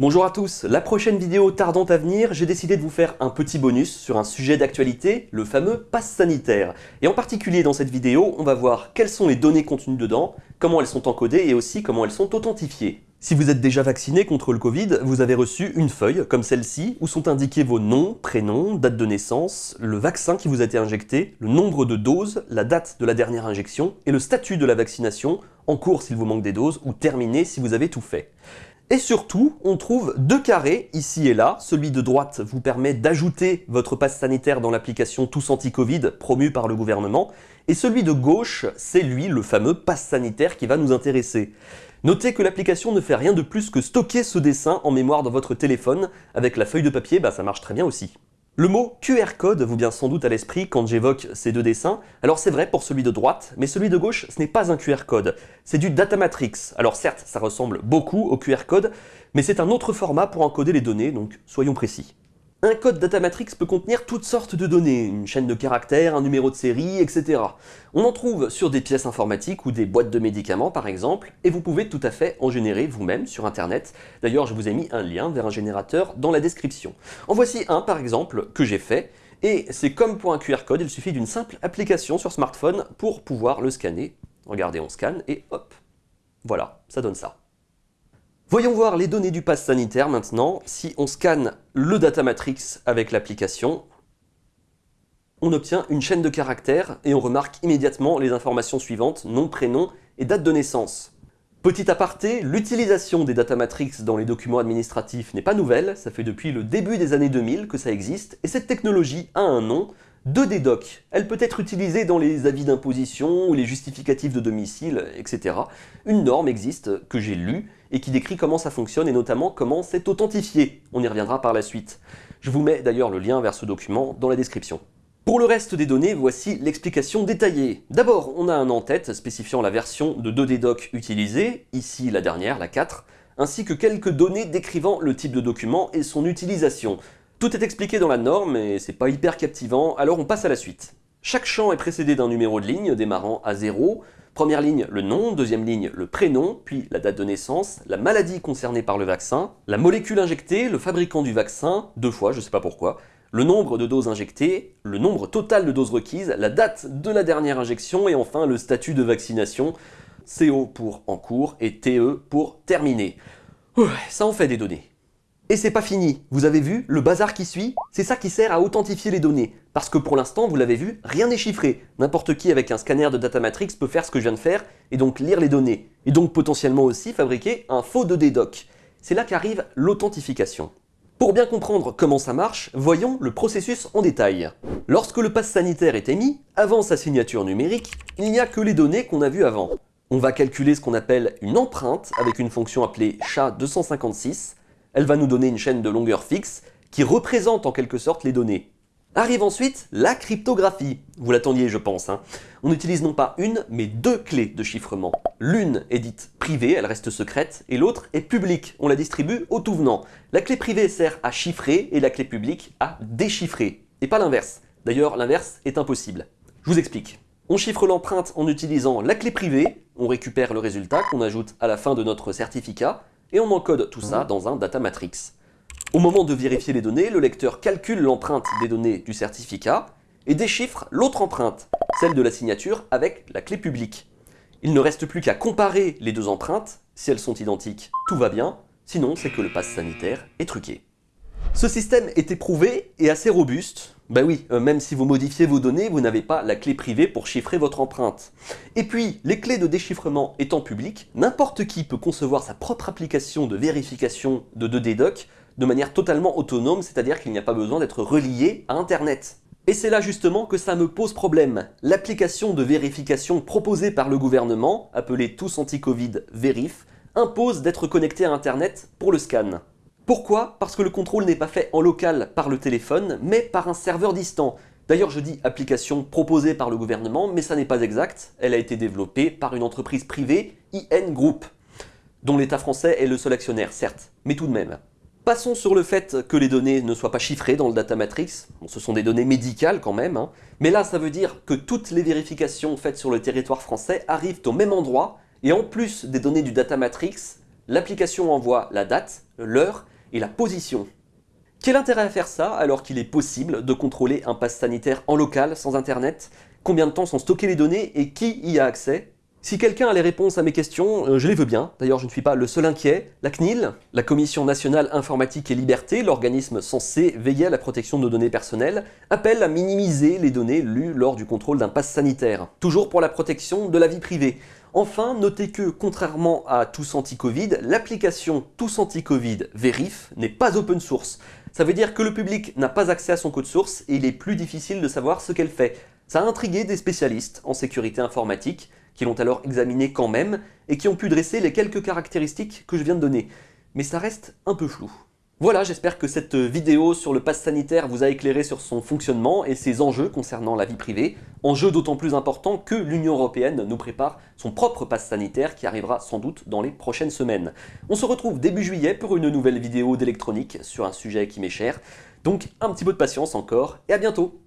Bonjour à tous, la prochaine vidéo tardant à venir, j'ai décidé de vous faire un petit bonus sur un sujet d'actualité, le fameux pass sanitaire. Et en particulier dans cette vidéo, on va voir quelles sont les données contenues dedans, comment elles sont encodées et aussi comment elles sont authentifiées. Si vous êtes déjà vacciné contre le Covid, vous avez reçu une feuille, comme celle-ci, où sont indiqués vos noms, prénoms, date de naissance, le vaccin qui vous a été injecté, le nombre de doses, la date de la dernière injection et le statut de la vaccination, en cours s'il vous manque des doses ou terminé si vous avez tout fait. Et surtout, on trouve deux carrés ici et là. Celui de droite vous permet d'ajouter votre passe sanitaire dans l'application Tous Anti-Covid promue par le gouvernement. Et celui de gauche, c'est lui, le fameux passe sanitaire qui va nous intéresser. Notez que l'application ne fait rien de plus que stocker ce dessin en mémoire dans votre téléphone. Avec la feuille de papier, bah, ça marche très bien aussi. Le mot QR code vous vient sans doute à l'esprit quand j'évoque ces deux dessins. Alors c'est vrai pour celui de droite, mais celui de gauche, ce n'est pas un QR code, c'est du data matrix. Alors certes, ça ressemble beaucoup au QR code, mais c'est un autre format pour encoder les données, donc soyons précis. Un code data matrix peut contenir toutes sortes de données, une chaîne de caractères, un numéro de série, etc. On en trouve sur des pièces informatiques ou des boîtes de médicaments par exemple, et vous pouvez tout à fait en générer vous-même sur internet. D'ailleurs je vous ai mis un lien vers un générateur dans la description. En voici un par exemple que j'ai fait, et c'est comme pour un QR code, il suffit d'une simple application sur smartphone pour pouvoir le scanner. Regardez, on scanne et hop, voilà, ça donne ça. Voyons voir les données du pass sanitaire maintenant. Si on scanne le data matrix avec l'application, on obtient une chaîne de caractères et on remarque immédiatement les informations suivantes, nom, prénom et date de naissance. Petit aparté, l'utilisation des data matrix dans les documents administratifs n'est pas nouvelle, ça fait depuis le début des années 2000 que ça existe, et cette technologie a un nom, 2D Doc. Elle peut être utilisée dans les avis d'imposition ou les justificatifs de domicile, etc. Une norme existe que j'ai lue et qui décrit comment ça fonctionne et notamment comment c'est authentifié. On y reviendra par la suite. Je vous mets d'ailleurs le lien vers ce document dans la description. Pour le reste des données, voici l'explication détaillée. D'abord, on a un en-tête spécifiant la version de 2D Doc utilisée, ici la dernière, la 4, ainsi que quelques données décrivant le type de document et son utilisation. Tout est expliqué dans la norme et c'est pas hyper captivant, alors on passe à la suite. Chaque champ est précédé d'un numéro de ligne démarrant à 0. Première ligne, le nom, deuxième ligne, le prénom, puis la date de naissance, la maladie concernée par le vaccin, la molécule injectée, le fabricant du vaccin, deux fois, je sais pas pourquoi, le nombre de doses injectées, le nombre total de doses requises, la date de la dernière injection et enfin le statut de vaccination, CO pour en cours et TE pour terminé. ça en fait des données. Et c'est pas fini, vous avez vu le bazar qui suit C'est ça qui sert à authentifier les données. Parce que pour l'instant, vous l'avez vu, rien n'est chiffré. N'importe qui avec un scanner de data matrix peut faire ce que je viens de faire et donc lire les données. Et donc potentiellement aussi fabriquer un faux 2D doc. C'est là qu'arrive l'authentification. Pour bien comprendre comment ça marche, voyons le processus en détail. Lorsque le pass sanitaire est émis, avant sa signature numérique, il n'y a que les données qu'on a vues avant. On va calculer ce qu'on appelle une empreinte avec une fonction appelée SHA-256 elle va nous donner une chaîne de longueur fixe qui représente en quelque sorte les données. Arrive ensuite la cryptographie. Vous l'attendiez, je pense. Hein. On utilise non pas une, mais deux clés de chiffrement. L'une est dite privée, elle reste secrète, et l'autre est publique, on la distribue au tout venant. La clé privée sert à chiffrer et la clé publique à déchiffrer. Et pas l'inverse. D'ailleurs, l'inverse est impossible. Je vous explique. On chiffre l'empreinte en utilisant la clé privée, on récupère le résultat qu'on ajoute à la fin de notre certificat, et on encode tout ça dans un data matrix. Au moment de vérifier les données, le lecteur calcule l'empreinte des données du certificat et déchiffre l'autre empreinte, celle de la signature avec la clé publique. Il ne reste plus qu'à comparer les deux empreintes, si elles sont identiques, tout va bien, sinon c'est que le pass sanitaire est truqué. Ce système est éprouvé et assez robuste, bah oui, euh, même si vous modifiez vos données, vous n'avez pas la clé privée pour chiffrer votre empreinte. Et puis, les clés de déchiffrement étant publiques, n'importe qui peut concevoir sa propre application de vérification de 2D Doc de manière totalement autonome, c'est-à-dire qu'il n'y a pas besoin d'être relié à Internet. Et c'est là justement que ça me pose problème. L'application de vérification proposée par le gouvernement, appelée Tous Anti-Covid Verif, impose d'être connecté à Internet pour le scan. Pourquoi? Parce que le contrôle n'est pas fait en local par le téléphone, mais par un serveur distant. D'ailleurs, je dis application proposée par le gouvernement, mais ça n'est pas exact. Elle a été développée par une entreprise privée, IN Group, dont l'État français est le seul actionnaire, certes, mais tout de même. Passons sur le fait que les données ne soient pas chiffrées dans le data matrix. Ce sont des données médicales quand même, hein. mais là ça veut dire que toutes les vérifications faites sur le territoire français arrivent au même endroit, et en plus des données du data matrix, L'application envoie la date, l'heure et la position. Quel intérêt à faire ça alors qu'il est possible de contrôler un pass sanitaire en local sans internet? Combien de temps sont stockées les données et qui y a accès? Si quelqu'un a les réponses à mes questions, euh, je les veux bien. D'ailleurs, je ne suis pas le seul inquiet. La CNIL, la Commission nationale informatique et liberté, l'organisme censé veiller à la protection de données personnelles, appelle à minimiser les données lues lors du contrôle d'un pass sanitaire. Toujours pour la protection de la vie privée. Enfin, notez que, contrairement à Tous Anti-Covid, l'application Tous Anti-Covid Verif n'est pas open source. Ça veut dire que le public n'a pas accès à son code source et il est plus difficile de savoir ce qu'elle fait. Ça a intrigué des spécialistes en sécurité informatique, qui l'ont alors examiné quand même, et qui ont pu dresser les quelques caractéristiques que je viens de donner. Mais ça reste un peu flou. Voilà, j'espère que cette vidéo sur le pass sanitaire vous a éclairé sur son fonctionnement et ses enjeux concernant la vie privée, enjeux d'autant plus importants que l'Union Européenne nous prépare son propre pass sanitaire qui arrivera sans doute dans les prochaines semaines. On se retrouve début juillet pour une nouvelle vidéo d'électronique sur un sujet qui m'est cher, donc un petit peu de patience encore et à bientôt